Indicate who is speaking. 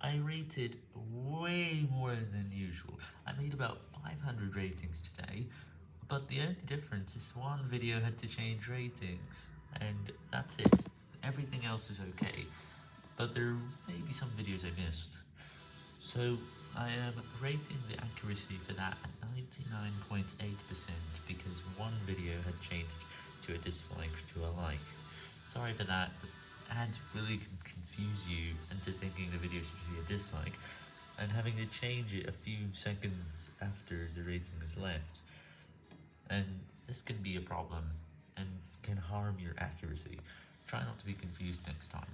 Speaker 1: I rated way more than usual. I made about 500 ratings today, but the only difference is one video had to change ratings, and that's it. Everything else is okay, but there may be some videos I missed. So, I am rating the accuracy for that at 99.8% because one video had changed to a dislike to a like. Sorry for that, but ads really can confuse you dislike, and having to change it a few seconds after the rating is left. And this can be a problem, and can harm your accuracy. Try not to be confused next time.